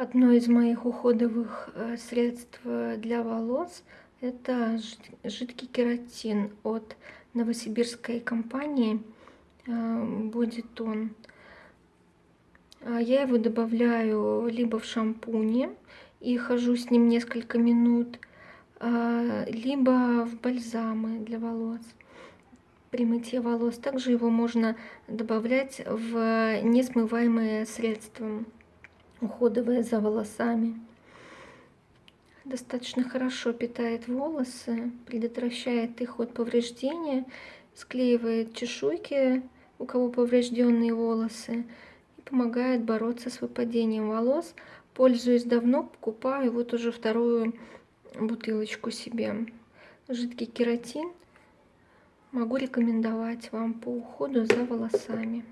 Одно из моих уходовых э, средств э, для волос это жидкий кератин от новосибирской компании э, будет он. Я его добавляю либо в шампуне и хожу с ним несколько минут, либо в бальзамы для волос при мытье волос. Также его можно добавлять в несмываемые средства уходовая за волосами. Достаточно хорошо питает волосы, предотвращает их от повреждения, склеивает чешуйки, у кого поврежденные волосы, и помогает бороться с выпадением волос. Пользуюсь давно, покупаю вот уже вторую бутылочку себе. Жидкий кератин могу рекомендовать вам по уходу за волосами.